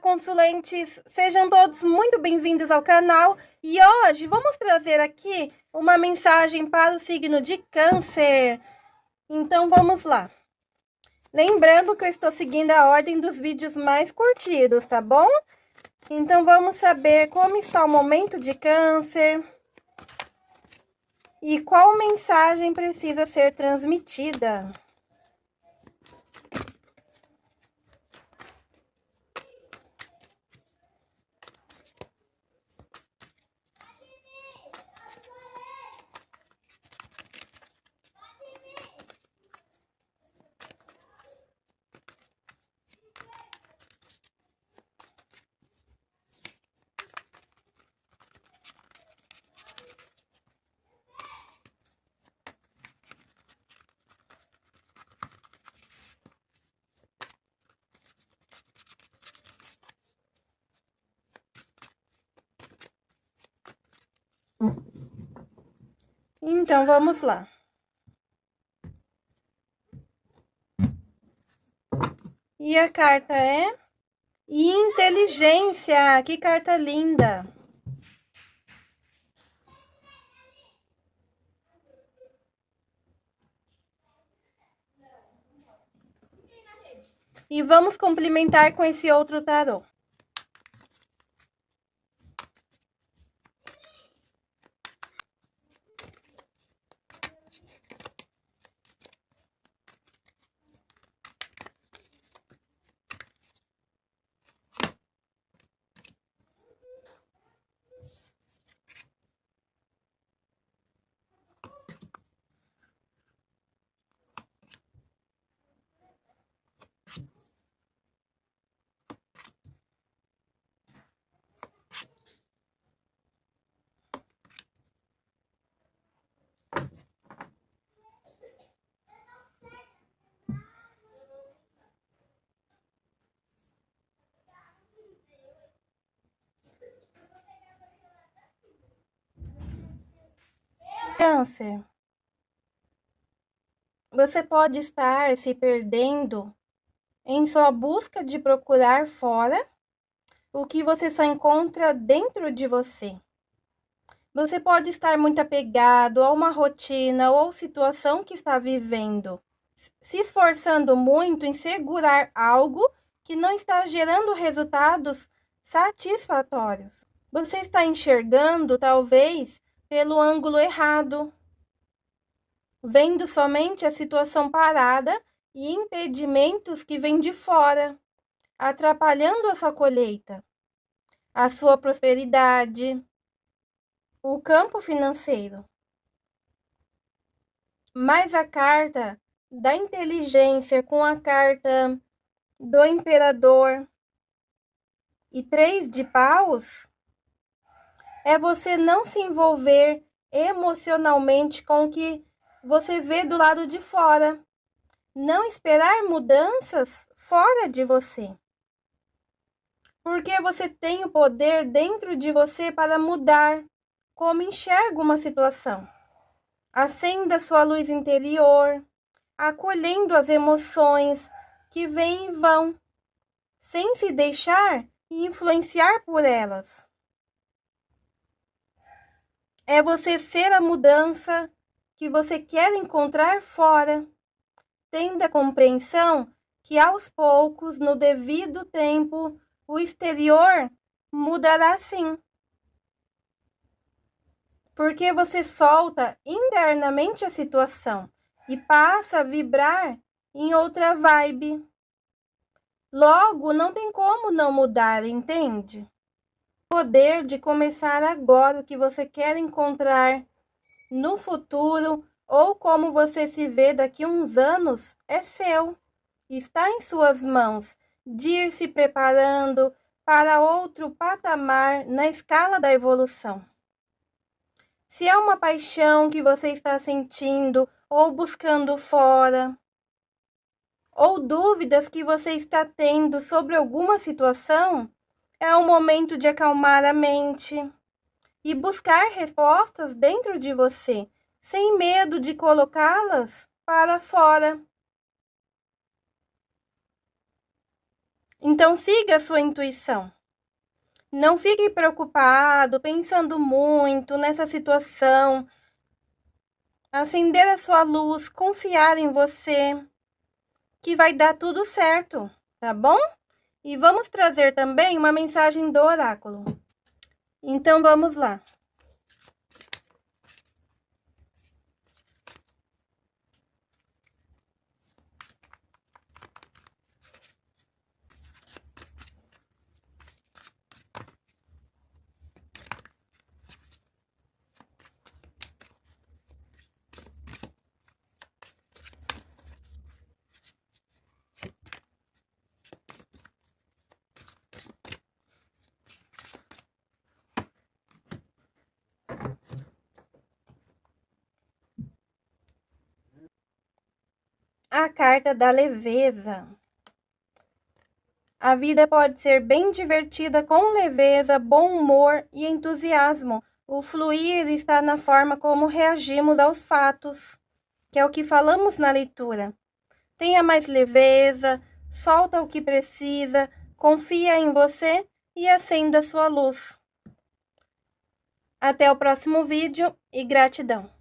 consulentes! Sejam todos muito bem-vindos ao canal e hoje vamos trazer aqui uma mensagem para o signo de câncer. Então vamos lá. Lembrando que eu estou seguindo a ordem dos vídeos mais curtidos, tá bom? Então vamos saber como está o momento de câncer e qual mensagem precisa ser transmitida. Então, vamos lá. E a carta é inteligência. Que carta linda. E vamos complementar com esse outro tarô. Câncer. Você pode estar se perdendo em sua busca de procurar fora o que você só encontra dentro de você. Você pode estar muito apegado a uma rotina ou situação que está vivendo, se esforçando muito em segurar algo que não está gerando resultados satisfatórios. Você está enxergando, talvez, pelo ângulo errado, vendo somente a situação parada e impedimentos que vêm de fora, atrapalhando a sua colheita, a sua prosperidade, o campo financeiro. Mas a carta da inteligência com a carta do imperador e três de paus é você não se envolver emocionalmente com o que você vê do lado de fora. Não esperar mudanças fora de você. Porque você tem o poder dentro de você para mudar como enxerga uma situação. Acenda sua luz interior, acolhendo as emoções que vêm e vão, sem se deixar influenciar por elas é você ser a mudança que você quer encontrar fora. Tendo a compreensão que aos poucos, no devido tempo, o exterior mudará sim. Porque você solta internamente a situação e passa a vibrar em outra vibe. Logo, não tem como não mudar, entende? Poder de começar agora o que você quer encontrar no futuro ou como você se vê daqui a uns anos é seu. Está em suas mãos de ir se preparando para outro patamar na escala da evolução. Se é uma paixão que você está sentindo ou buscando fora, ou dúvidas que você está tendo sobre alguma situação, é o momento de acalmar a mente e buscar respostas dentro de você, sem medo de colocá-las para fora. Então, siga a sua intuição. Não fique preocupado, pensando muito nessa situação. Acender a sua luz, confiar em você, que vai dar tudo certo, tá bom? E vamos trazer também uma mensagem do oráculo. Então, vamos lá. A carta da leveza. A vida pode ser bem divertida com leveza, bom humor e entusiasmo. O fluir está na forma como reagimos aos fatos, que é o que falamos na leitura. Tenha mais leveza, solta o que precisa, confia em você e acenda sua luz. Até o próximo vídeo e gratidão.